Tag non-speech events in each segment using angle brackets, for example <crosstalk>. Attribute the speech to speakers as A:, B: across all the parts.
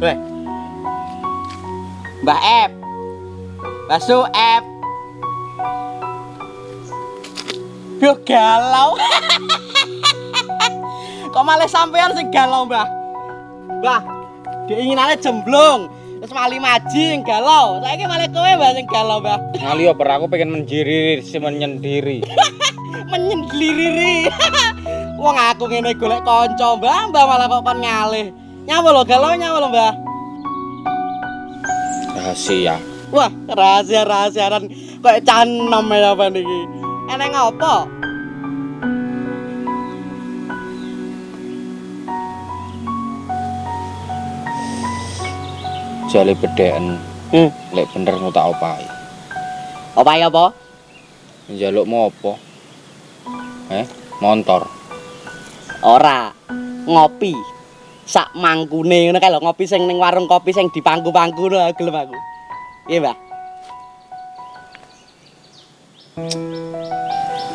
A: Weh. Mbah Ep. Basu Ep. Yo galau. <laughs> Kok malah sampean sing galau, Mbah? Mbah, diinginane jemblung. Terus mali maji galau. Saiki malah kowe Mbah sing galau, Mbah.
B: Ngali oper aku pengen menjiri si menyendiri. <laughs>
A: Menyendiri. <laughs> Wong aku ngene golek kanca, Mbah, Mbah malah kok kon ngalih. Nyawa lho galau nyawa lho, Mbah.
B: Rahasia.
A: Wah, rahasia-rahasiaran kayak canom ya apa niki. Eneng apa?
B: Jale bedeken.
A: Hmm.
B: Lek bener nu tak opahi.
A: Apa ya apa?
B: Njalukmu apa? Eh, motor.
A: Ora. Ngopi. Sak mangkune ngono kae lho, ngopi sing ning warung kopi sing di pangku-pangku ngono gelem aku. Iya, Mbah.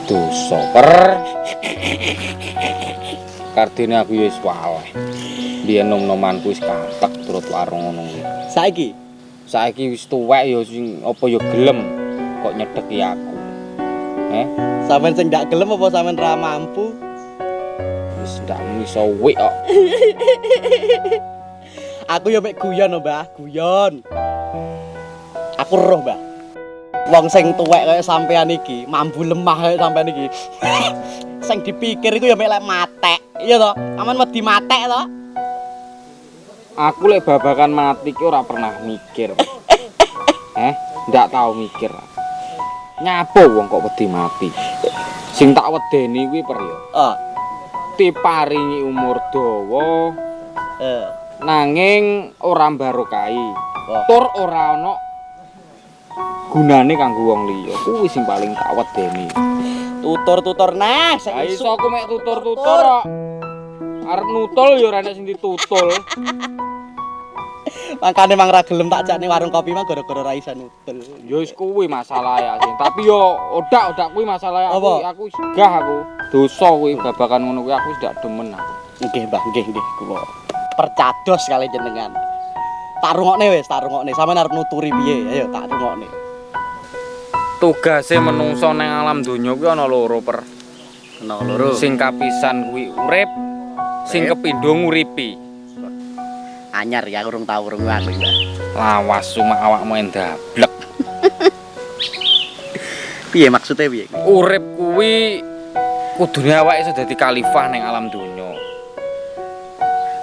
B: Dosa per. Kardine aku wis waleh. Biyen nom-nomanku wis katek turut warung ngono kuwi.
A: Saiki
B: Saiki wis tuwek ya sing apa ya gelem kok nyedeki aku. Eh,
A: sampean sing ndak gelem apa sampean ra mampu?
B: Ndak iso wik kok. <laughs>
A: Aku ya mek guyon lho, Mbah, guyon. Aku roh, Mbah. Wong sing tuwek kaya sampean iki, mambu lemah kaya sampean iki. <laughs> sing dipikir iku ya mek lek matek. Iya toh? Aman wedi matek toh?
B: Aku lek babakan mati ki ora pernah mikir. <laughs> eh, ndak tahu mikir. Nyapo wong kok wedi mati. Sing tak wedeni kuwi per ya.
A: Oh,
B: Diparingi umur dawa
A: eh.
B: nanging ora barokai.
A: Oh.
B: Tur ora ana gunane kanggo wong liya. Kuwi sing paling tak wedeni.
A: Tutur-tutur nah, sing
B: iso aku mek tutur-tutur kok. Arep nutul ya ora enek sing ditutul. <laughs>
A: Makane mang ra gelem tak jak ning warung kopi mah gara-gara ra iso nutul.
B: Ya wis kuwi masalah ya sing. Tapi yo odak-odak kuwi masalah aku. Aku gah aku. Dosa kuwi babakan ngono kuwi aku wis ndak demen aku.
A: Nggih, Mbah, nggih, nggih, kula. Percados kali jenengan. Tak rungokne wis, tak rungokne. Sampeyan arep nuturi piye? Ayo tak rungokne.
B: Tugase menungso nang alam donya kuwi ana loro per.
A: Kena loro.
B: Sing kapisan kuwi urip, sing kepindho nguripi.
A: anyar ya urung tau urung aku ya.
B: Lawas cuma awakmu endablek. <laughs>
A: Piye maksudnya piye?
B: Urip kuwi kudune awake iso dadi khalifah ning alam donya.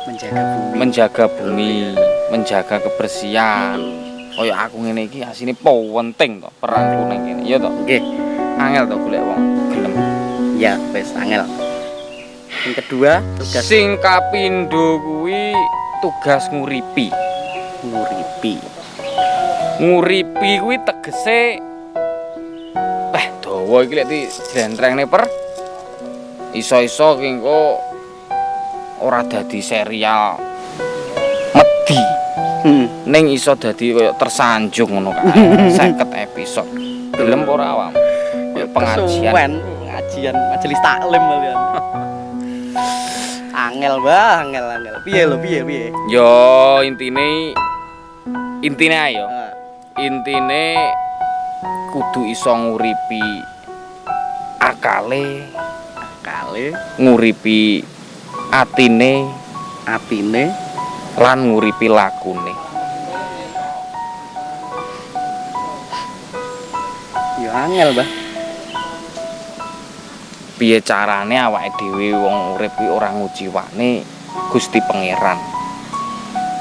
A: Menjaga bumi.
B: menjaga bumi, menjaga kebersihan. Kaya aku ngene iki asine penting to peranku ning kene. Iya to?
A: Nggih,
B: Angel to golek wong gelem.
A: ya wis angel. Yang kedua, tugas
B: Sing kapindho kuwi tugas nguripi.
A: nguripi.
B: Nguripi kuwi tegese eh dawa iki lek di jlentrengne per iso-iso ki engko ora dadi serial medhi.
A: Hmm.
B: ning iso dadi kaya tersanjung ngono kae 50 episode gelem apa ora awam kaya pengajian
A: pengajian majelis taklim kalian. angel, Mbah, angel, angel. Piye lho, piye, piye?
B: yo intine intine ayo
A: Ah,
B: intine kudu iso nguripi akale
A: kali
B: nguripi atine
A: atine
B: lan nguripi lakune
A: ya angel, Mbah.
B: piye carane awake dhewe wong urip kuwi ora ngujiwane Gusti Pangeran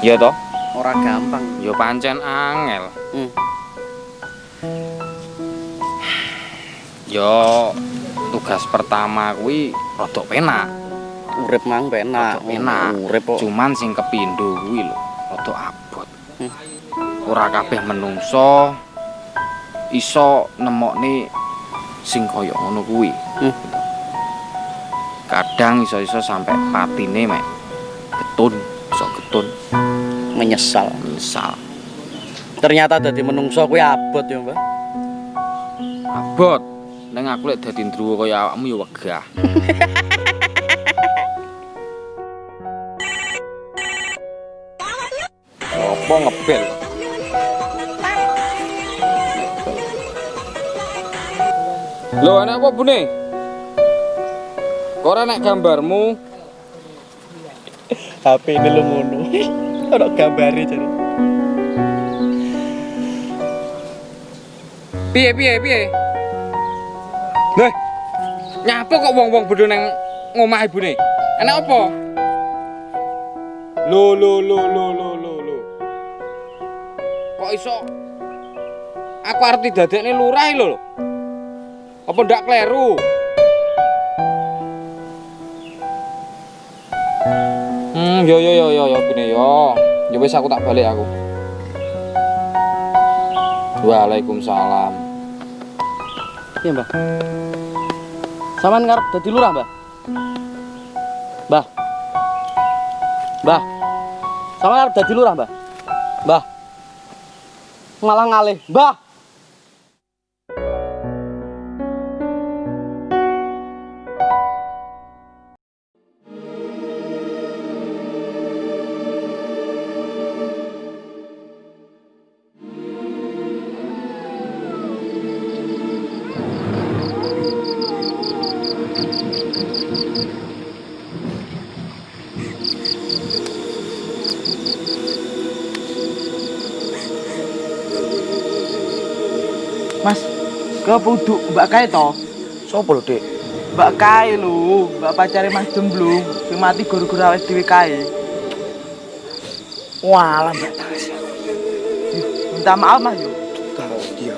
B: ya toh
A: Ora gampang.
B: Ya pancen angel.
A: Hmm.
B: Ya tugas pertama kuwi rada penak.
A: Urip mang penak.
B: Penak.
A: Urip kok.
B: Cuman sing kepindho kuwi lho rada abot.
A: Hmm.
B: Ora kabeh menungso iso nemokne sing kaya ngono kuwi.
A: Hmm.
B: Kadang iso-iso sampai patine mek getun, iso getun.
A: menyesal.
B: Misal
A: Ternyata dadi menungso kuwi abot ya, Mbah.
B: abot neng aku lek dadi ndruwo kaya awakmu ya wegah. Apa ngebel? Lho, ana apa bune? Kok ora nek gambarmu?
A: HP ini lu ngono. Ono gambare jare.
B: Piye piye piye? Lah, nyapa kok wong-wong bodho nang ngomah ibune? Enak apa? Lo lo lo lo lo lo lo. Kok iso aku arep didadekne lurah lho. Apa ndak kleru? Hmm, yo yo yo yo yo bine yo. Ya aku tak balik aku. Waalaikumsalam.
A: Iya, Mbah. Saman ngarep dadi lurah, Mbah? Mbah. Mbah. Saman ngarep dadi lurah, Mbah? Mbah. Malah ngalih, Mbah.
C: Ke puduk Mbak Kai to?
A: Sopo lho, Dik?
C: Mbak Kai lho, Mbak pacare Mas Jemblung, sing mati gara-gara awake dhewe kae.
A: Walah, Mbak Tasya.
C: Minta maaf Mas yo.
A: Kau dia.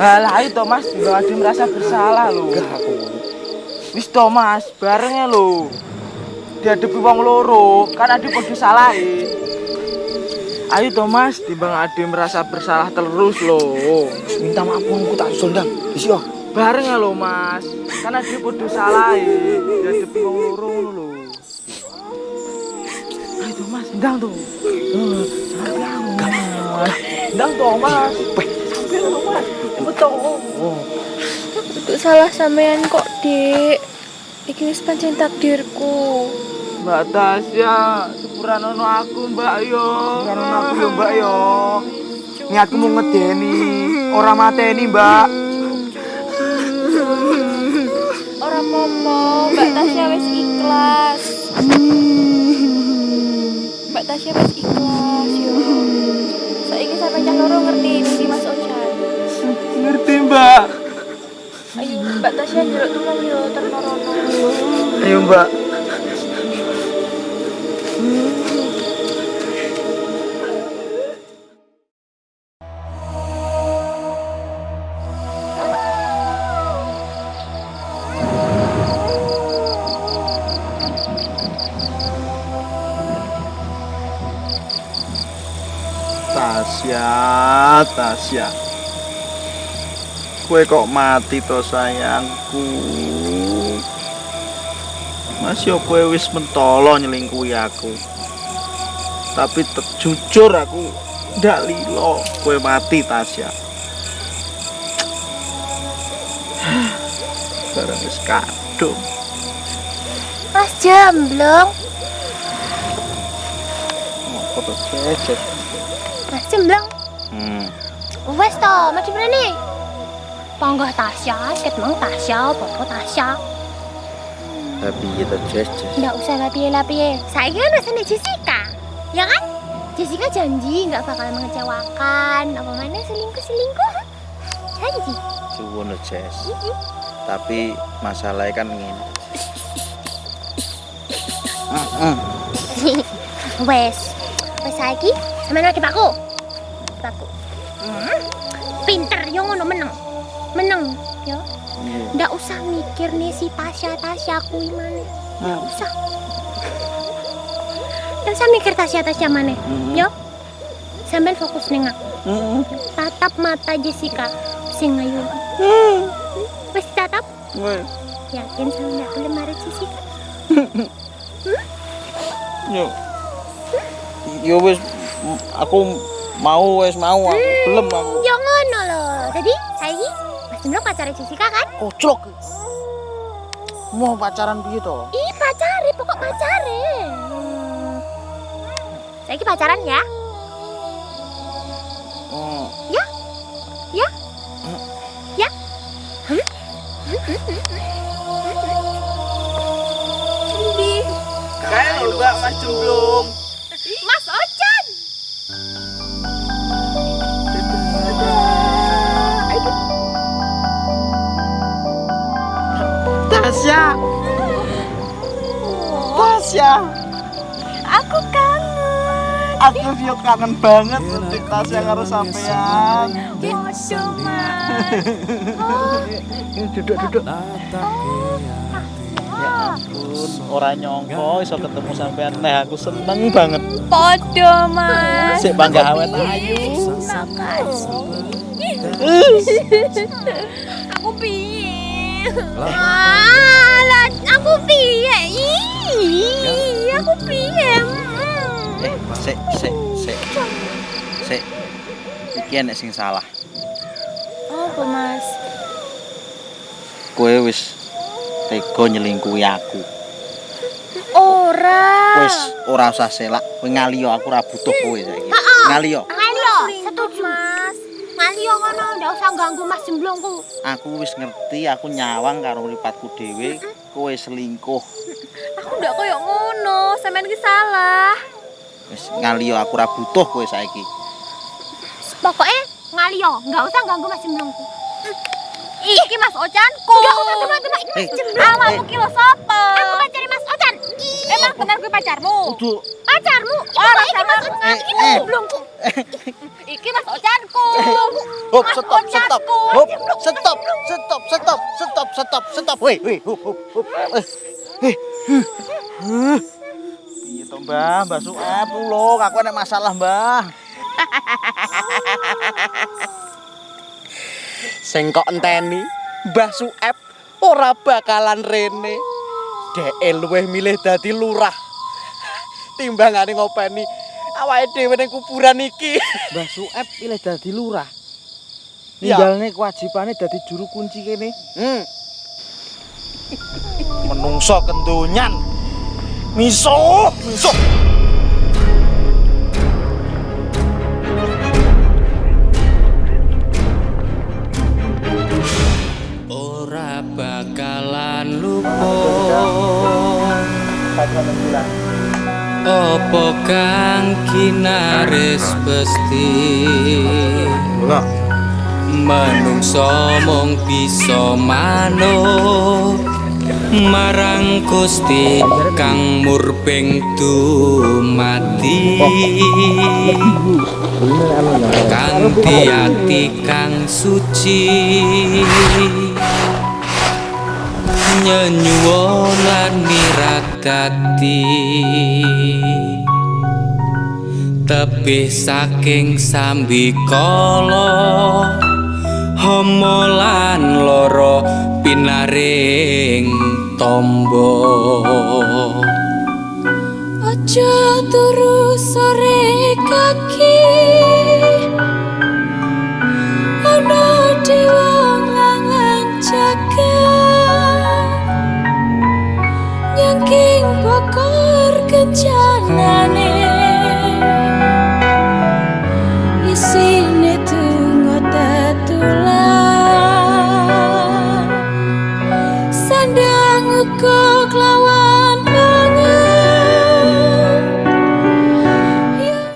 C: Halah ayo to Mas, Mbak Ade merasa bersalah lho.
A: aku.
C: Wis to Mas, barengnya lho. Dihadapi wong loro, kan Ade podo salah Ayo to Mas, timbang Ade merasa bersalah terus lho.
A: Minta maaf aku tak sondang. Wis yo.
C: Bareng ya lho Mas, kan Ade podo salah wong loro ngono lho. Ayo to Mas, ndang to. Sampai aku. Mas. Ndang to Mas. Sampai to Mas. Betul.
D: Untuk salah sampean kok, Dik. Iki wis pancen takdirku.
C: Mbak Tasya, sepuran ono aku Mbak yo. Sepuran ono aku yo Mbak yo. Ini aku mau ngedeni, orang mateni Mbak.
D: Ora apa-apa, Mbak Tasya wis ikhlas. Mbak Tasya wis ikhlas yo. Saiki sampe cah loro ngerti ngerti Mas Ojan.
C: Ngerti Mbak.
D: Ayo Mbak Tasya njaluk tulung yo terlorono.
C: Ayo Mbak.
E: Tasya, Tasya. Kue kok mati to sayangku. Mas yo kue wis mentolo nyelingkuhi aku. Tapi tet- jujur aku ndak lilo kue mati Tasya. <sighs> Barang wis kadung.
D: Mas Jemblong,
E: Apa to jejet?
D: Mas Jemblong.
E: Hmm.
D: Wes to, mati berani. Panggah Tasya, ket mang Tasya, popo Tasya.
E: Tapi itu jejet.
D: Nggak usah lapiye-lapiye. Saya kan rasanya Jessica. Ya kan? Jessica janji nggak bakal mengecewakan. Apa mana selingkuh-selingkuh? Janji.
E: Suwun Jess. Tapi masalahnya kan ngene. <laughs>
D: Wes. Wes saiki sampeyan ada Pakku. Pakku. Hmm. Pinter yo ngono meneng. Meneng yo. Nggak usah mikir nih si Tasya Tasya kuwi mana. Nggak usah. Nggak usah mikir Tasya Tasya mana. Yo. Sampeyan fokus ning aku. Tatap mata Jessica sing ayu. Wes tatap. Yakin nggak boleh marah Jessica? <laughs>
E: Yo. Yo wis M- Aku mau wes mau aku belum aku.
D: Ya ngono lho. Jadi saiki Mas pacare Jessica kan?
E: Koclok. Mau pacaran piye to?
D: Ih, pacare, pokok pacare. Hmm. Saiki pacaran ya?
E: Hmm.
D: Ya? Ya? Ya?
C: Kayak lho Mbak Mas Jumblung.
E: Tasya. Tasya.
D: Aku kangen.
E: Aku yo kangen banget ngedik Tasya karo sampean.
D: Mas. Oh,
E: Ini duduk-duduk.
D: oh.
E: Ya ampun, ora nyongko iso ketemu sampean. Nah, aku seneng banget.
D: Podo, Mas.
E: Sik bangga awet ayu.
D: Aku piye? Alah, aku piye? Ih, aku piye?
E: Eh, sik, sik, sik. Sik. Iki enek sing salah.
D: Apa, Mas?
E: Kowe wis tega nyelingkuhi aku.
D: Ora.
E: Wis ora usah selak, kowe ngaliyo aku ora butuh kowe saiki. Ngaliyo.
D: Usah ganggu Mas Jemblongku.
E: Aku wis ngerti aku nyawang karo mripatku dhewe, kowe selingkuh. <laughs>
D: Aku ndak koyo ngono, sampean iki salah.
E: Wis ngaliyo aku ora butuh kowe saiki.
D: Pokoknya ngalio, nggak usah ganggu Mas Jemblongku. Iki Mas Ocanku. Nggak usah teman-teman, iki Mas
E: Eh,
D: Jemblong. Awakmu ki lho sapa? Aku pancari Mas Ocan. Emang tenan kuwi pacarmu? Pacarmu?
C: Ora,
D: iki Mas. Ocan, iki
E: Eh,
D: Mas
E: eh.
C: Iki Mas Ocanku.
E: Hop, stop, stop. Hop, stop, stop, stop, stop, stop, stop. Weh, weh, hop, hop, hop. Eh, eh, huh, huh. Piye to, Mbah? Mbah Suap tulung, aku ada masalah, Mbah.
F: Sing kok enteni Mbah Suep ora bakalan rene. Dhek luwih milih dadi lurah. Timbangane ngopeni awake dhewe ning kuburan iki. <laughs>
C: Mbah Suep pilih dadi lurah.
F: Iya.
C: Ninggalne kewajibane dadi juru kunci kene.
F: Hmm.
E: Menungso kendonyan. Miso, miso.
G: ora bakalan lupa Apa kang kinaris pesti? Manungsa mung bisa manut marang Gusti kang murbeng dumati. Kanthi ati kang suci nyenyuwun lan miradati tebih saking sambikala homo lan loro pinaring tombo.
H: Aja turu sore kaki